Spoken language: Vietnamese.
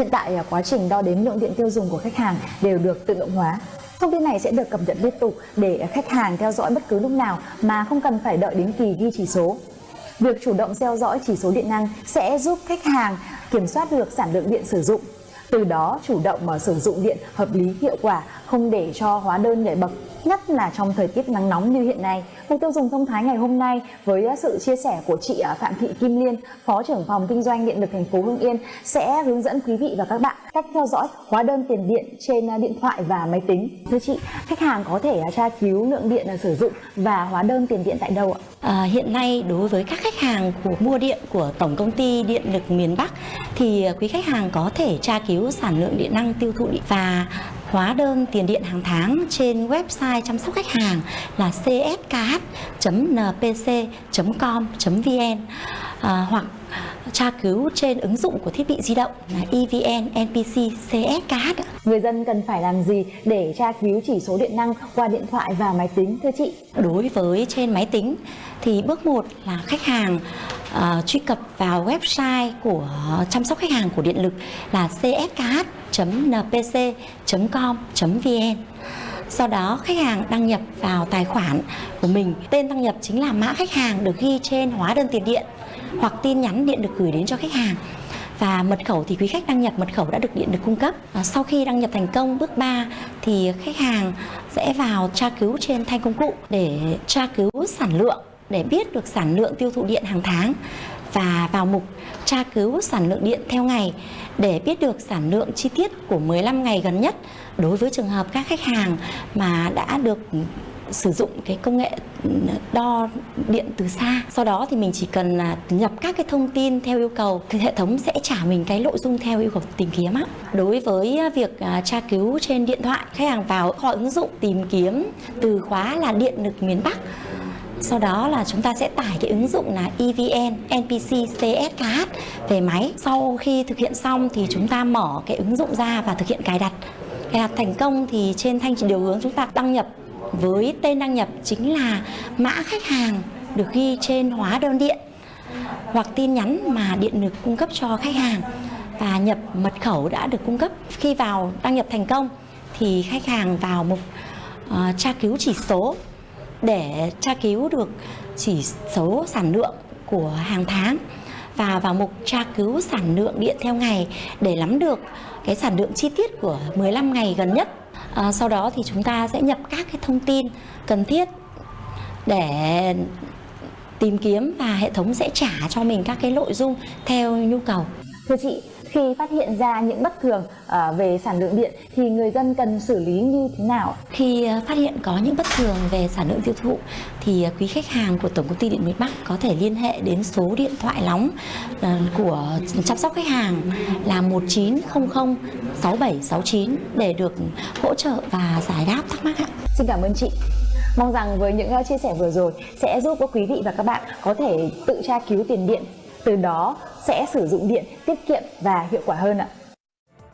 Hiện tại à, quá trình đo đếm lượng điện tiêu dùng của khách hàng đều được tự động hóa. Thông tin này sẽ được cập nhật liên tục để khách hàng theo dõi bất cứ lúc nào mà không cần phải đợi đến kỳ ghi chỉ số. Việc chủ động theo dõi chỉ số điện năng sẽ giúp khách hàng kiểm soát được sản lượng điện sử dụng. Từ đó chủ động mà sử dụng điện hợp lý hiệu quả, không để cho hóa đơn nhảy bậc nhất là trong thời tiết nắng nóng như hiện nay. Mục tiêu dùng thông thái ngày hôm nay với à, sự chia sẻ của chị à, Phạm Thị Kim Liên, Phó trưởng phòng kinh doanh điện lực thành phố Hưng Yên sẽ hướng dẫn quý vị và các bạn cách theo dõi hóa đơn tiền điện trên à, điện thoại và máy tính. Thưa chị, khách hàng có thể tra cứu lượng điện sử dụng và hóa đơn tiền điện tại đâu ạ? À, hiện nay đối với các khách hàng của mua điện của Tổng công ty Điện lực miền Bắc thì quý khách hàng có thể tra cứu sản lượng điện năng tiêu thụ điện và hóa đơn tiền điện hàng tháng trên website chăm sóc khách hàng là cskh.npc.com.vn à, hoặc tra cứu trên ứng dụng của thiết bị di động là EVN NPC CSKH. Người dân cần phải làm gì để tra cứu chỉ số điện năng qua điện thoại và máy tính thưa chị? Đối với trên máy tính thì bước 1 là khách hàng uh, truy cập vào website của chăm sóc khách hàng của điện lực là cskh.npc.com.vn sau đó khách hàng đăng nhập vào tài khoản của mình. Tên đăng nhập chính là mã khách hàng được ghi trên hóa đơn tiền điện hoặc tin nhắn điện được gửi đến cho khách hàng. Và mật khẩu thì quý khách đăng nhập mật khẩu đã được điện được cung cấp. À, sau khi đăng nhập thành công bước 3 thì khách hàng sẽ vào tra cứu trên thanh công cụ để tra cứu sản lượng để biết được sản lượng tiêu thụ điện hàng tháng và vào mục tra cứu sản lượng điện theo ngày để biết được sản lượng chi tiết của 15 ngày gần nhất đối với trường hợp các khách hàng mà đã được sử dụng cái công nghệ đo điện từ xa. Sau đó thì mình chỉ cần là nhập các cái thông tin theo yêu cầu thì hệ thống sẽ trả mình cái nội dung theo yêu cầu tìm kiếm á. Đối với việc à, tra cứu trên điện thoại, khách hàng vào họ ứng dụng tìm kiếm từ khóa là điện lực miền Bắc sau đó là chúng ta sẽ tải cái ứng dụng là EVN NPC CSKH về máy. Sau khi thực hiện xong thì chúng ta mở cái ứng dụng ra và thực hiện cài đặt. Cài đặt thành công thì trên thanh điều hướng chúng ta đăng nhập với tên đăng nhập chính là mã khách hàng được ghi trên hóa đơn điện hoặc tin nhắn mà điện lực cung cấp cho khách hàng và nhập mật khẩu đã được cung cấp. Khi vào đăng nhập thành công thì khách hàng vào mục uh, tra cứu chỉ số để tra cứu được chỉ số sản lượng của hàng tháng và vào mục tra cứu sản lượng điện theo ngày để nắm được cái sản lượng chi tiết của 15 ngày gần nhất. À, sau đó thì chúng ta sẽ nhập các cái thông tin cần thiết để tìm kiếm và hệ thống sẽ trả cho mình các cái nội dung theo nhu cầu. Thưa chị, khi phát hiện ra những bất thường uh, về sản lượng điện thì người dân cần xử lý như thế nào? Khi uh, phát hiện có những bất thường về sản lượng tiêu thụ thì uh, quý khách hàng của Tổng công ty Điện miền Bắc có thể liên hệ đến số điện thoại nóng của chăm sóc khách hàng là 1900 6769 để được hỗ trợ và giải đáp thắc mắc ạ. Xin cảm ơn chị. Mong rằng với những chia sẻ vừa rồi sẽ giúp quý vị và các bạn có thể tự tra cứu tiền điện từ đó sẽ sử dụng điện tiết kiệm và hiệu quả hơn ạ.